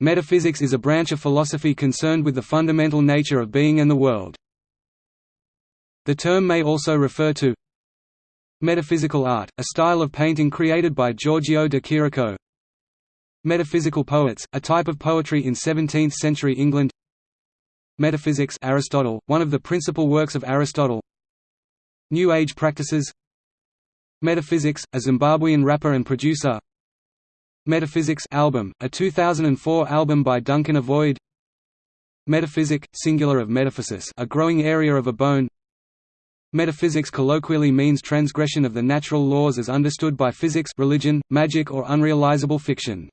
Metaphysics is a branch of philosophy concerned with the fundamental nature of being and the world. The term may also refer to Metaphysical art, a style of painting created by Giorgio de Chirico. Metaphysical poets, a type of poetry in 17th-century England. Metaphysics Aristotle, one of the principal works of Aristotle. New Age practices. Metaphysics, a Zimbabwean rapper and producer Metaphysics album, a 2004 album by Duncan Avoid Metaphysic, singular of metaphysis a growing area of a bone Metaphysics colloquially means transgression of the natural laws as understood by physics religion, magic or unrealizable fiction.